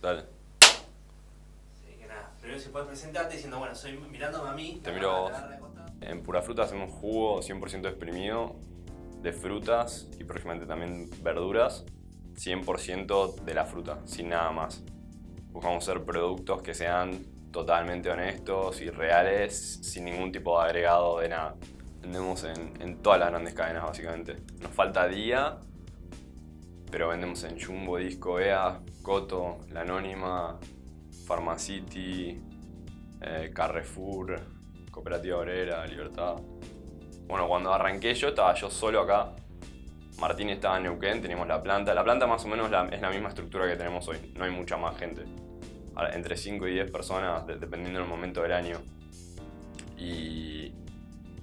Dale. Sí, que nada. Primero si puedes presentarte diciendo, bueno, soy mirándome a mí. Te miro a vos. En Pura Fruta hacemos jugo 100% exprimido de frutas y próximamente también verduras, 100% de la fruta, sin nada más. Buscamos ser productos que sean totalmente honestos y reales, sin ningún tipo de agregado de nada. Vendemos en, en todas las grandes cadenas básicamente. Nos falta día, pero vendemos en Jumbo, Disco, EA, Coto, La Anónima, Pharmacity, eh, Carrefour, Cooperativa Obrera, Libertad. Bueno, cuando arranqué yo estaba yo solo acá. Martín estaba en Neuquén, teníamos la planta. La planta más o menos la- es la misma estructura que tenemos hoy. No hay mucha más gente. Entre 5 y 10 personas, de- dependiendo del momento del año. Y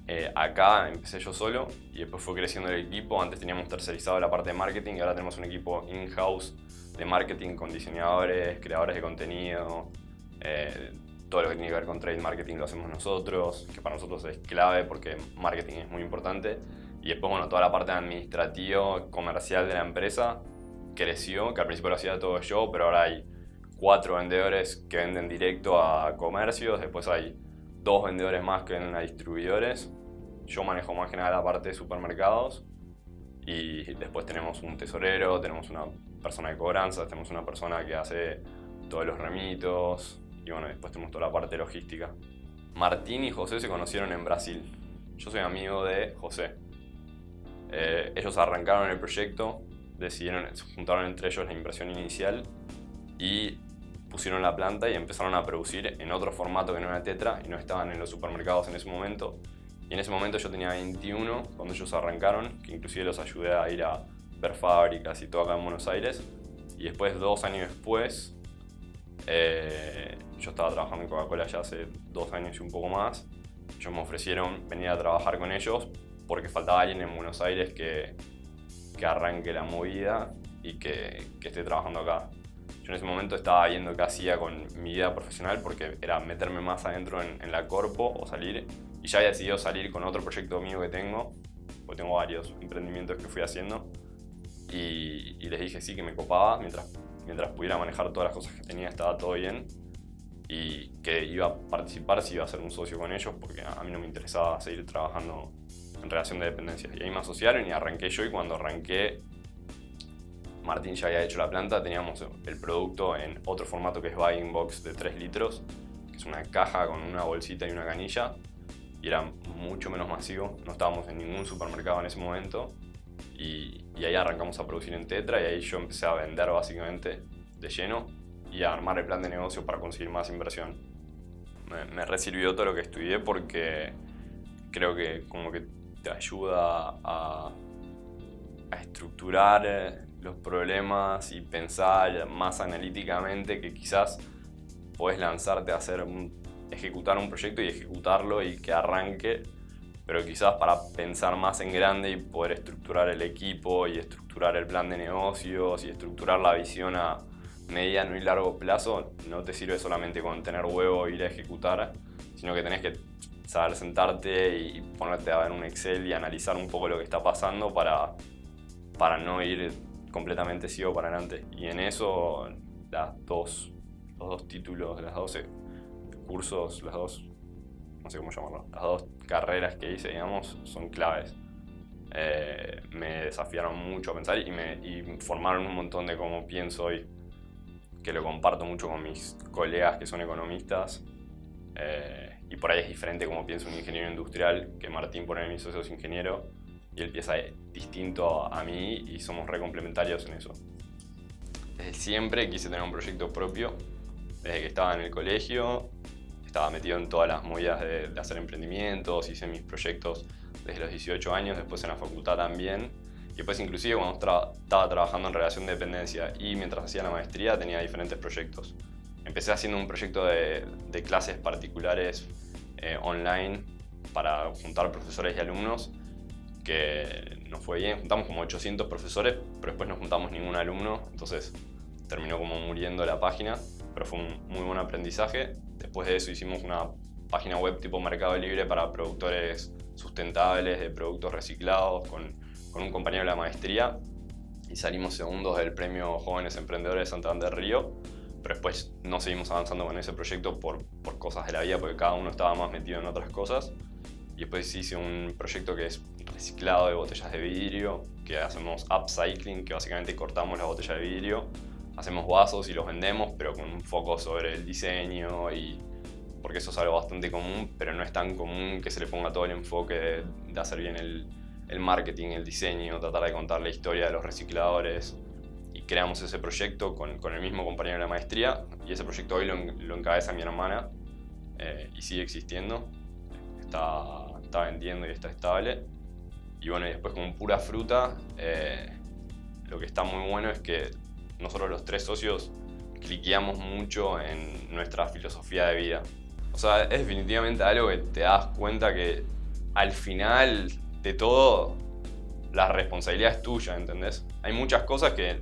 eh, acá empecé yo solo y después fue creciendo el equipo. Antes teníamos tercerizado la parte de marketing y ahora tenemos un equipo in-house de marketing con diseñadores, creadores de contenido, eh, todo lo que tiene que ver con trade marketing lo hacemos nosotros, que para nosotros es clave porque marketing es muy importante. Y después, bueno, toda la parte administrativa, comercial de la empresa creció, que al principio lo hacía todo yo, pero ahora hay cuatro vendedores que venden directo a comercios, después hay dos vendedores más que venden a distribuidores. Yo manejo más que nada la parte de supermercados y después tenemos un tesorero, tenemos una persona de cobranzas, tenemos una persona que hace todos los remitos y bueno, después tenemos toda la parte logística. Martín y José se conocieron en Brasil. Yo soy amigo de José. Eh, ellos arrancaron el proyecto, decidieron, juntaron entre ellos la inversión inicial y pusieron la planta y empezaron a producir en otro formato que no era Tetra y no estaban en los supermercados en ese momento. Y en ese momento yo tenía 21 cuando ellos arrancaron, que inclusive los ayudé a ir a ver fábricas y todo acá en Buenos Aires. Y después, dos años después, eh, yo estaba trabajando en Coca-Cola ya hace dos años y un poco más. Ellos me ofrecieron venir a trabajar con ellos porque faltaba alguien en Buenos Aires que, que arranque la movida y que, que esté trabajando acá. Yo en ese momento estaba viendo qué hacía con mi vida profesional porque era meterme más adentro en, en la corpo o salir. Y ya había decidido salir con otro proyecto mío que tengo, porque tengo varios emprendimientos que fui haciendo. Y, y les dije sí que me copaba, mientras, mientras pudiera manejar todas las cosas que tenía estaba todo bien. Y que iba a participar si iba a ser un socio con ellos, porque a mí no me interesaba seguir trabajando en relación de dependencia. Y ahí me asociaron y arranqué yo y cuando arranqué Martín ya había hecho la planta, teníamos el producto en otro formato que es Buying Box de 3 litros, que es una caja con una bolsita y una canilla, y era mucho menos masivo, no estábamos en ningún supermercado en ese momento, y, y ahí arrancamos a producir en Tetra, y ahí yo empecé a vender básicamente de lleno, y a armar el plan de negocio para conseguir más inversión. Me, me resirvió todo lo que estudié porque creo que como que te ayuda a, a estructurar eh, los problemas y pensar más analíticamente que quizás puedes lanzarte a hacer ejecutar un proyecto y ejecutarlo y que arranque, pero quizás para pensar más en grande y poder estructurar el equipo y estructurar el plan de negocios y estructurar la visión a mediano y largo plazo, no te sirve solamente con tener huevo e ir a ejecutar, sino que tenés que saber sentarte y ponerte a ver un Excel y analizar un poco lo que está pasando para, para no ir completamente ciego para adelante. Y en eso las dos, los dos títulos, las dos eh, cursos, las dos, no sé cómo llamarlo, las dos carreras que hice, digamos, son claves. Eh, me desafiaron mucho a pensar y me y formaron un montón de cómo pienso hoy, que lo comparto mucho con mis colegas que son economistas. Eh, y por ahí es diferente como piensa un ingeniero industrial, que Martín, por ahí mi socio es ingeniero, y él piensa distinto a mí y somos re complementarios en eso. Desde siempre quise tener un proyecto propio, desde que estaba en el colegio, estaba metido en todas las movidas de, hacer emprendimientos, hice mis proyectos desde los 18 años, después en la facultad también, y después inclusive cuando estaba trabajando en relación de dependencia y mientras hacía la maestría tenía diferentes proyectos. Empecé haciendo un proyecto de, de clases particulares eh, online para juntar profesores y alumnos que nos fue bien, juntamos como 800 profesores, pero después no juntamos ningún alumno, entonces terminó como muriendo la página, pero fue un muy buen aprendizaje. Después de eso hicimos una página web tipo Mercado Libre para productores sustentables de productos reciclados con, con un compañero de la maestría y salimos segundos del premio Jóvenes Emprendedores de Santander Río. pero después no seguimos avanzando con ese proyecto por, por cosas de la vida, porque cada uno estaba más metido en otras cosas. Y después hice un proyecto que es reciclado de botellas de vidrio, que hacemos upcycling, que básicamente cortamos la botella de vidrio, hacemos vasos y los vendemos, pero con un foco sobre el diseño y porque eso es algo bastante común, pero no es tan común que se le ponga todo el enfoque de, hacer bien el, el, marketing, el diseño, tratar de contar la historia de los recicladores. Y creamos ese proyecto con, con el mismo compañero de la maestría y ese proyecto hoy lo, lo encabeza mi hermana eh, y sigue existiendo. Está, está, vendiendo y está estable. Y bueno, y después con pura fruta, eh, lo que está muy bueno es que nosotros los tres socios cliqueamos mucho en nuestra filosofía de vida. O sea, es definitivamente algo que te das cuenta que al final de todo la responsabilidad es tuya, ¿entendés? Hay muchas cosas que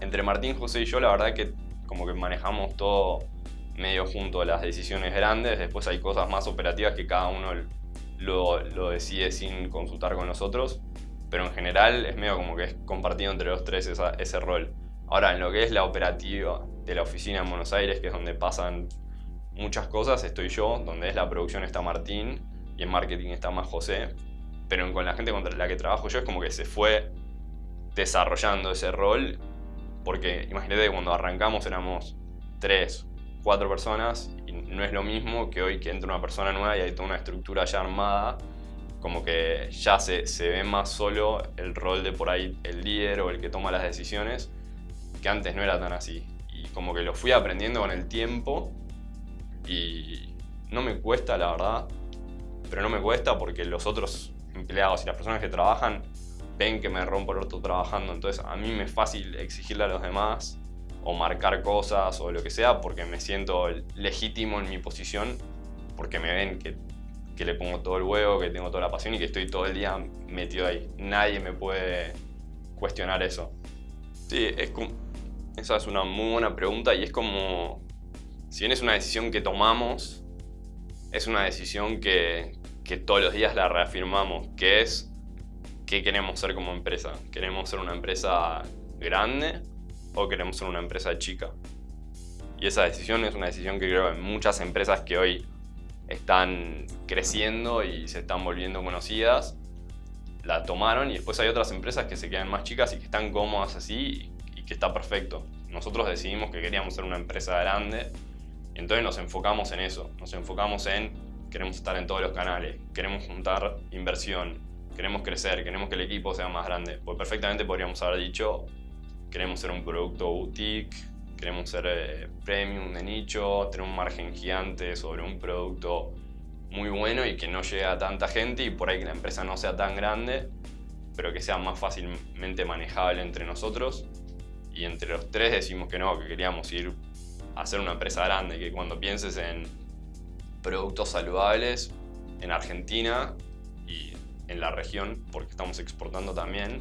entre Martín, José y yo la verdad que como que manejamos todo medio junto las decisiones grandes, después hay cosas más operativas que cada uno lo, lo decide sin consultar con nosotros, pero en general es medio como que es compartido entre los tres ese rol. Ahora, en lo que es la operativa de la oficina en Buenos Aires, que es donde pasan muchas cosas estoy yo, donde es la producción está Martín y en marketing está más José. Pero con la gente contra la que trabajo yo es como que se fue desarrollando ese rol. Porque imagínate que cuando arrancamos éramos tres, cuatro personas no es lo mismo que hoy que entra una persona nueva y hay toda una estructura ya armada. Como que ya se, se ve más solo el rol de por ahí el líder o el que toma las decisiones, que antes no era tan así. Y como que lo fui aprendiendo con el tiempo y no me cuesta, la verdad, pero no me cuesta porque los otros empleados y las personas que trabajan ven que me rompo el orto trabajando, entonces a mí me es fácil exigirle a los demás o marcar cosas o lo que sea porque me siento legítimo en mi posición porque me ven que, que le pongo todo el huevo, que tengo toda la pasión y que estoy todo el día metido ahí. Nadie me puede cuestionar eso. Sí, es esa es una muy buena pregunta y es como si bien es una decisión que tomamos, es una decisión que, todos los días la reafirmamos, que es qué queremos ser como empresa. ¿Queremos ser una empresa grande o queremos ser una empresa chica? Y esa decisión es una decisión que creo en muchas empresas que hoy están creciendo y se están volviendo conocidas, la tomaron y después hay otras empresas que se quedan más chicas y que están cómodas así y que está perfecto. Nosotros decidimos que queríamos ser una empresa grande entonces nos enfocamos en eso, nos enfocamos en queremos estar en todos los canales, queremos juntar inversión, queremos crecer, queremos que el equipo sea más grande. Pues perfectamente podríamos haber dicho, queremos ser un producto boutique, queremos ser eh, premium de nicho, tener un margen gigante sobre un producto muy bueno y que no llegue a tanta gente y por ahí que la empresa no sea tan grande, pero que sea más fácilmente manejable entre nosotros. Y entre los tres decimos que no, que queríamos ir hacer una empresa grande, que cuando pienses en productos saludables en Argentina y en la región, porque estamos exportando también,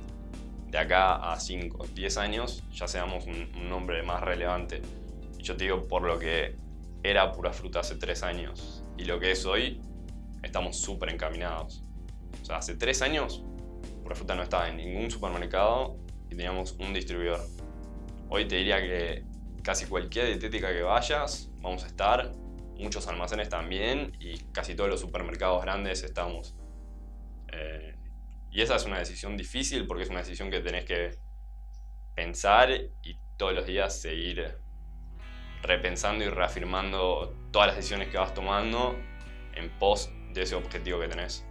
de acá a 5, 10 años ya seamos un, nombre más relevante. Yo te digo, por lo que era pura fruta hace 3 años y lo que es hoy, estamos súper encaminados. O sea, hace 3 años, pura fruta no estaba en ningún supermercado y teníamos un distribuidor. Hoy te diría que casi cualquier dietética que vayas, vamos a estar, muchos almacenes también y casi todos los supermercados grandes estamos. Y esa es una decisión difícil porque es una decisión que tenés que pensar y todos los días seguir repensando y reafirmando todas las decisiones que vas tomando en pos de ese objetivo que tenés.